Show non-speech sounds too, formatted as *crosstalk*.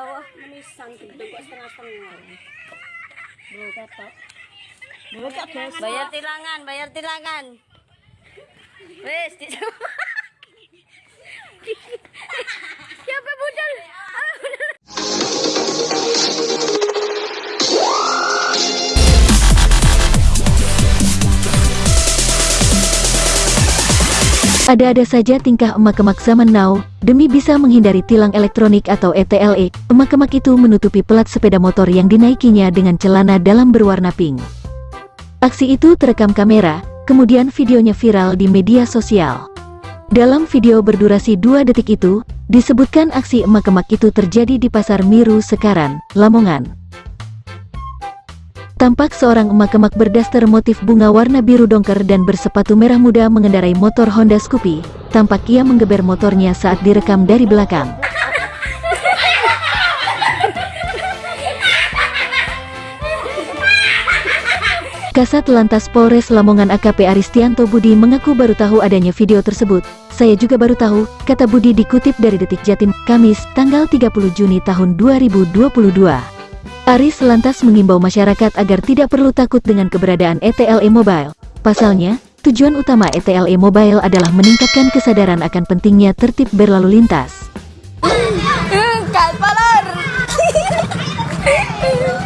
Allah. Menisan gedung kok setengah-setengah. Bayar tilangan, bayar tilangan. Wes, di *laughs* *laughs* Ada-ada saja tingkah emak-emak zaman now, demi bisa menghindari tilang elektronik atau E ETLE, emak-emak itu menutupi pelat sepeda motor yang dinaikinya dengan celana dalam berwarna pink. Aksi itu terekam kamera, kemudian videonya viral di media sosial. Dalam video berdurasi 2 detik itu, disebutkan aksi emak-emak itu terjadi di Pasar Miru Sekaran, Lamongan. Tampak seorang emak-emak berdaster motif bunga warna biru dongker dan bersepatu merah muda mengendarai motor Honda Scoopy. Tampak ia menggeber motornya saat direkam dari belakang. Kasat Lantas Polres Lamongan AKP Aristianto Budi mengaku baru tahu adanya video tersebut. Saya juga baru tahu, kata Budi dikutip dari Detik Jatim, Kamis, tanggal 30 Juni tahun 2022. Aris lantas mengimbau masyarakat agar tidak perlu takut dengan keberadaan ETLE Mobile. Pasalnya, tujuan utama ETLE Mobile adalah meningkatkan kesadaran akan pentingnya tertib berlalu lintas. Hmm, *laughs*